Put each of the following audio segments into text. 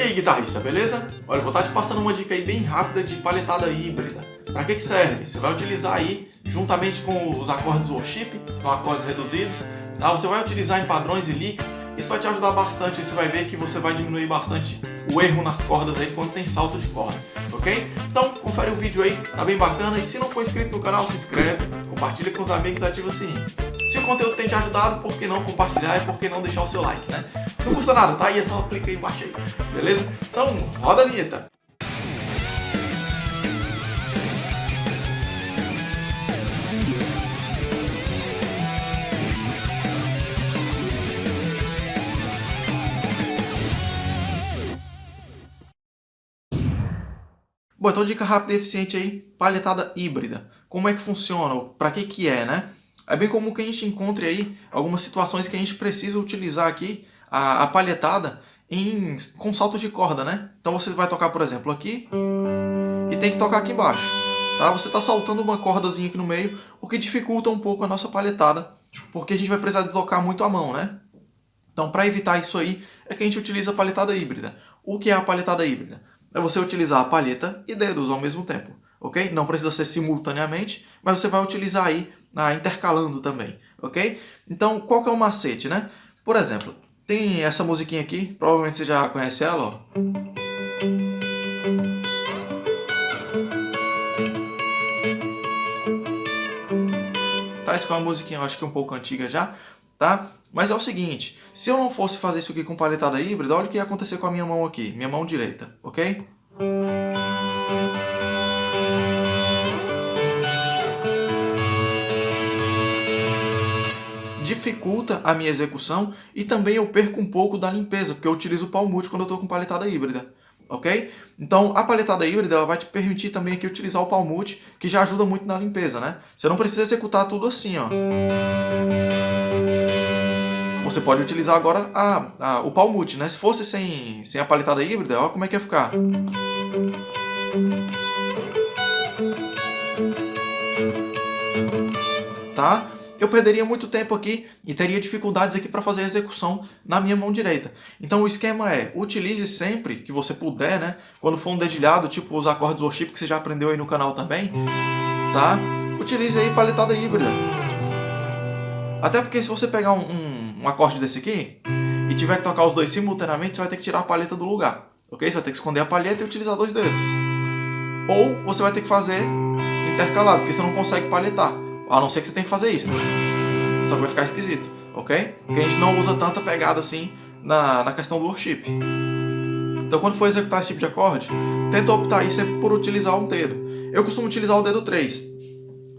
E aí guitarrista, beleza? Olha, vou estar te passando uma dica aí bem rápida de palhetada híbrida. Para que, que serve? Você vai utilizar aí, juntamente com os acordes worship, são acordes reduzidos, tá? você vai utilizar em padrões e licks, isso vai te ajudar bastante, você vai ver que você vai diminuir bastante o erro nas cordas aí quando tem salto de corda, ok? Então, confere o vídeo aí, tá bem bacana, e se não for inscrito no canal, se inscreve, compartilha com os amigos e ativa o sininho. Se o conteúdo tem te ajudado, por que não compartilhar e por que não deixar o seu like, né? Não custa nada, tá? E é só clicar aí embaixo aí, beleza? Então, roda a vinheta! Bom, então dica rápida e eficiente aí, palhetada híbrida. Como é que funciona? Para que que é, né? É bem comum que a gente encontre aí algumas situações que a gente precisa utilizar aqui a, a palhetada em, com saltos de corda, né? Então você vai tocar, por exemplo, aqui e tem que tocar aqui embaixo. Tá? Você está saltando uma cordazinha aqui no meio, o que dificulta um pouco a nossa palhetada, porque a gente vai precisar deslocar muito a mão, né? Então, para evitar isso aí, é que a gente utiliza a palhetada híbrida. O que é a palhetada híbrida? É você utilizar a palheta e dedos ao mesmo tempo, ok? Não precisa ser simultaneamente, mas você vai utilizar aí ah, intercalando também, ok? Então, qual que é o macete, né? Por exemplo, tem essa musiquinha aqui, provavelmente você já conhece ela, ó. Tá, essa é uma musiquinha, eu acho que é um pouco antiga já, tá? Mas é o seguinte, se eu não fosse fazer isso aqui com paletada híbrida, olha o que ia acontecer com a minha mão aqui, minha mão direita, ok? Dificulta a minha execução e também eu perco um pouco da limpeza, porque eu utilizo o palmute quando eu estou com paletada híbrida. Ok? Então, a paletada híbrida ela vai te permitir também aqui utilizar o palmute, que já ajuda muito na limpeza, né? Você não precisa executar tudo assim, ó. Você pode utilizar agora a, a, o palmute, né? Se fosse sem, sem a paletada híbrida, olha como é que ia ficar. Tá? Eu perderia muito tempo aqui e teria dificuldades aqui para fazer a execução na minha mão direita. Então o esquema é, utilize sempre que você puder, né? Quando for um dedilhado, tipo os acordes worship que você já aprendeu aí no canal também, tá? Utilize aí paletada híbrida. Até porque se você pegar um, um, um acorde desse aqui e tiver que tocar os dois simultaneamente, você vai ter que tirar a palheta do lugar, ok? Você vai ter que esconder a palheta e utilizar dois dedos. Ou você vai ter que fazer intercalado, porque você não consegue palhetar. A não ser que você tenha que fazer isso, né? Só que vai ficar esquisito, ok? Porque a gente não usa tanta pegada assim na, na questão do worship. Então quando for executar esse tipo de acorde, tenta optar aí sempre por utilizar um dedo. Eu costumo utilizar o dedo 3.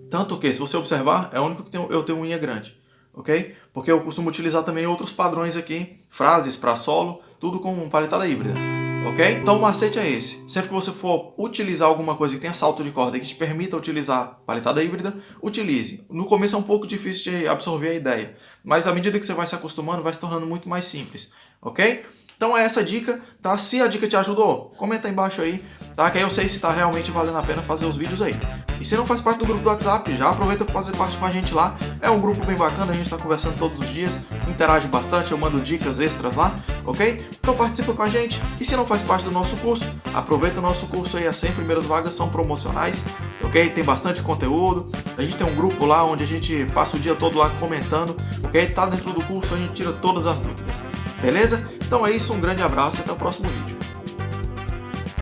Tanto que, se você observar, é o único que eu tenho unha grande. Ok? Porque eu costumo utilizar também outros padrões aqui, frases para solo, tudo com paletada híbrida ok? Então o macete é esse. Sempre que você for utilizar alguma coisa que tenha salto de corda que te permita utilizar paletada híbrida, utilize. No começo é um pouco difícil de absorver a ideia, mas à medida que você vai se acostumando, vai se tornando muito mais simples, ok? Então é essa dica, tá? Se a dica te ajudou, comenta aí embaixo aí, tá? Que aí eu sei se está realmente valendo a pena fazer os vídeos aí. E se não faz parte do grupo do WhatsApp, já aproveita para fazer parte com a gente lá. É um grupo bem bacana, a gente está conversando todos os dias, interage bastante, eu mando dicas extras lá, ok? Então participa com a gente. E se não faz parte do nosso curso, aproveita o nosso curso aí, as 100 primeiras vagas são promocionais, ok? Tem bastante conteúdo, a gente tem um grupo lá onde a gente passa o dia todo lá comentando, ok? Tá dentro do curso, a gente tira todas as dúvidas. Beleza? Então é isso, um grande abraço e até o próximo vídeo.